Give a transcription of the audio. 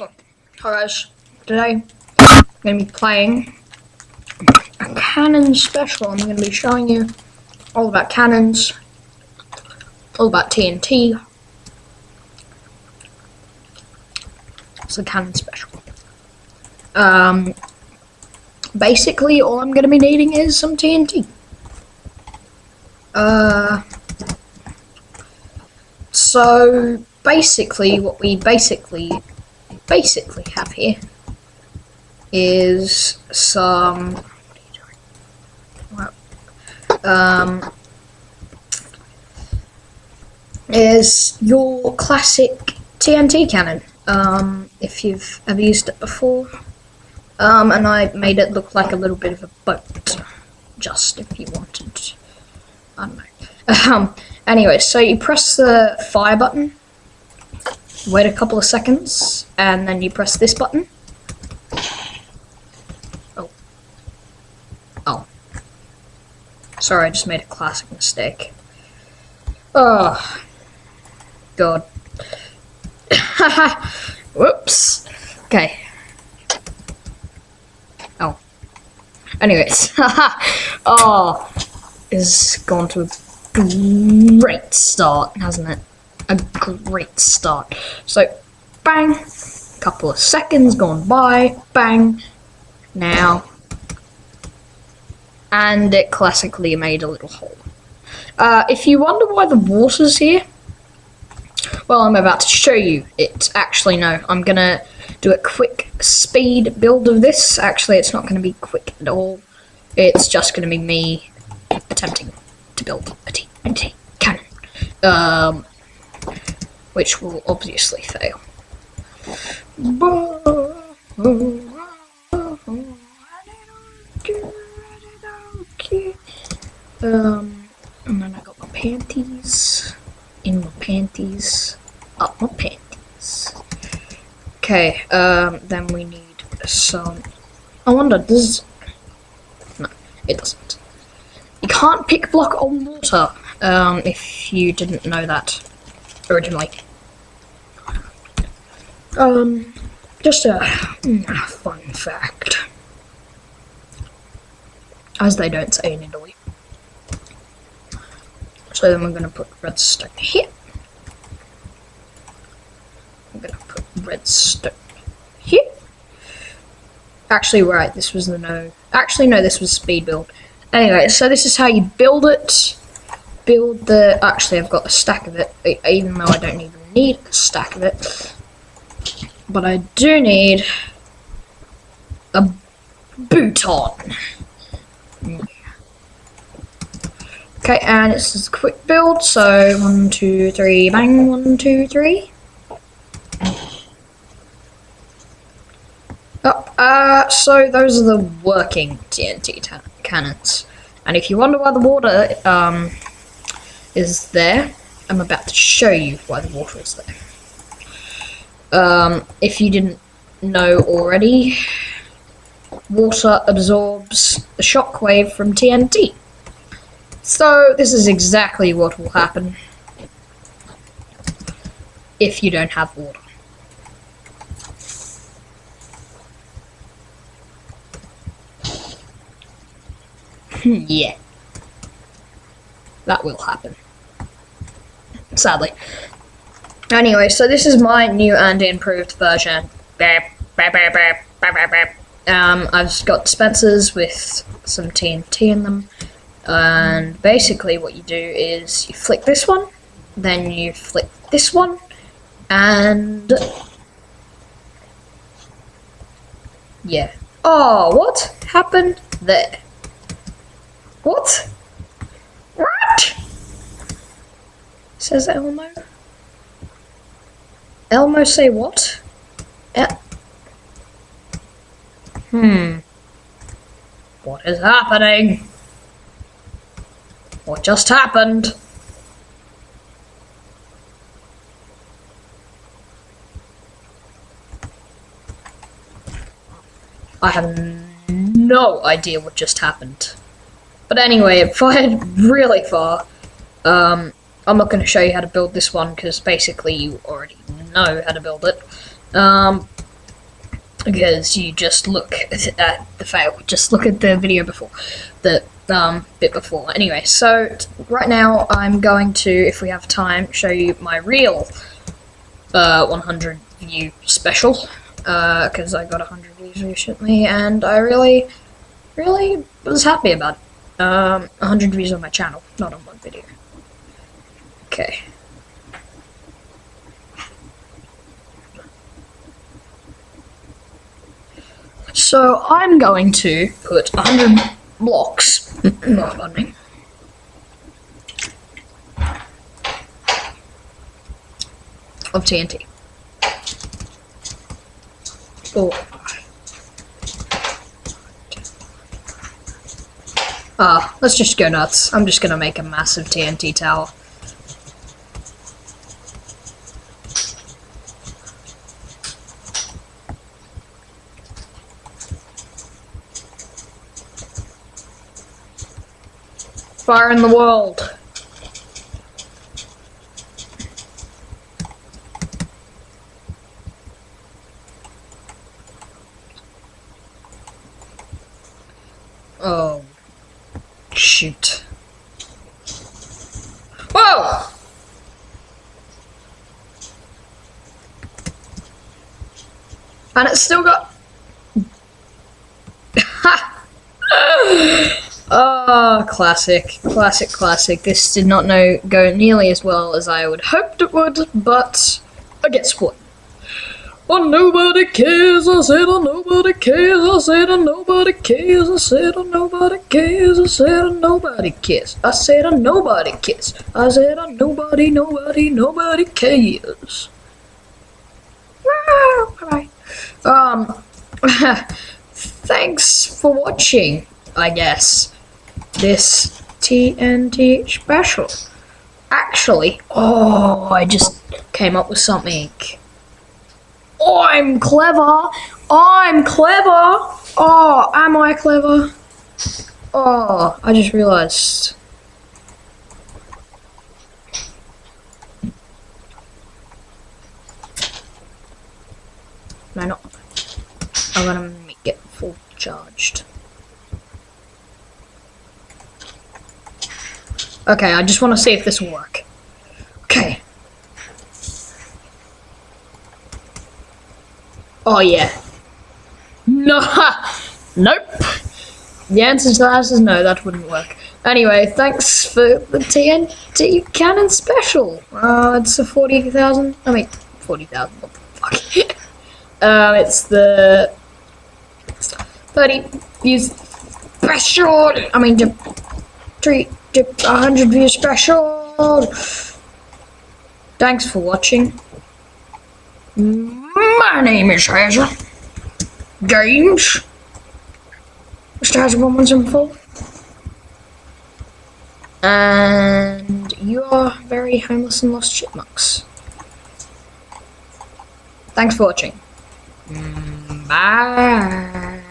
Hi guys, today I'm going to be playing a cannon special. I'm going to be showing you all about cannons, all about TNT. It's a cannon special. Um, basically, all I'm going to be needing is some TNT. Uh, so basically, what we basically basically have here is some um, is your classic TNT cannon. Um, if you've ever used it before, um, and I made it look like a little bit of a boat, just if you wanted. I don't know. Um, anyway, so you press the fire button wait a couple of seconds, and then you press this button. Oh. Oh. Sorry, I just made a classic mistake. Oh. God. Whoops. Okay. Oh. Anyways. oh. Is gone to a great start, hasn't it? A great start. So, bang, couple of seconds gone by, bang, now, and it classically made a little hole. Uh, if you wonder why the water's here, well, I'm about to show you it. Actually, no, I'm gonna do a quick speed build of this. Actually, it's not gonna be quick at all. It's just gonna be me attempting to build a TNT cannon. Um, which will obviously fail. Um, and then I got my panties, in my panties, up my panties. Okay, um, then we need some, I wonder, does, no, it doesn't. You can't pick block on water, um, if you didn't know that originally. Um, just a, a fun fact. As they don't say in Italy. So then we're going to put redstone here. I'm going to put redstone here. Actually, right, this was the no. Actually, no, this was speed build. Anyway, so this is how you build it build the... Actually, I've got a stack of it, even though I don't even need a stack of it. But I do need a bouton. Okay, and it's a quick build, so one, two, three, bang, one, two, three. Oh, uh, so those are the working TNT cannons. And if you wonder why the water, um, is there. I'm about to show you why the water is there. Um, if you didn't know already, water absorbs the shockwave from TNT. So this is exactly what will happen if you don't have water. yeah that will happen. Sadly. Anyway, so this is my new and improved version. Um, I've got dispensers with some TNT in them. And basically what you do is you flick this one, then you flick this one, and... Yeah. Oh, what happened there? What? Says Elmo. Elmo say what? El hmm. What is happening? What just happened? I have no idea what just happened. But anyway, it fired really far. Um, I'm not going to show you how to build this one because basically you already know how to build it. Um, because you just look at the fail. Just look at the video before, the um, bit before. Anyway, so right now I'm going to, if we have time, show you my real uh, 100 view special because I got 100 views recently, and I really, really was happy about it. Um, 100 views on my channel, not on one video. Okay. So I'm going to put 100 blocks. pardon me. Of TNT. Oh. Ah, let's just go nuts. I'm just gonna make a massive TNT tower. Fire in the world. Oh. Shoot. Whoa! And it's still got. oh, classic, classic, classic. This did not know go nearly as well as I would hoped it would, but I guess what? Oh, nobody cares. I said, oh, nobody cares. I said, oh, nobody cares. I said, oh, nobody cares. I said, oh, nobody cares. I said, oh, nobody cares. I said, oh, nobody, nobody, nobody cares. Bye. Um, thanks for watching, I guess, this TNT special. Actually, oh, I just came up with something. I'm clever. I'm clever. Oh, am I clever? Oh, I just realized. No, not. I'm gonna it full charged. Okay, I just want to see if this will work. Okay. Oh, yeah. No! Nope. The answer to that is no, that wouldn't work. Anyway, thanks for the TNT Cannon Special. Uh, it's a 40,000, I mean, 40,000, what the fuck. um, it's the 30 views pressure. I mean, to... treat 100 view special. Thanks for watching. My name is Hazard Games. Mr. Hazard 1174. And you are very homeless and lost chipmunks. Thanks for watching. Bye.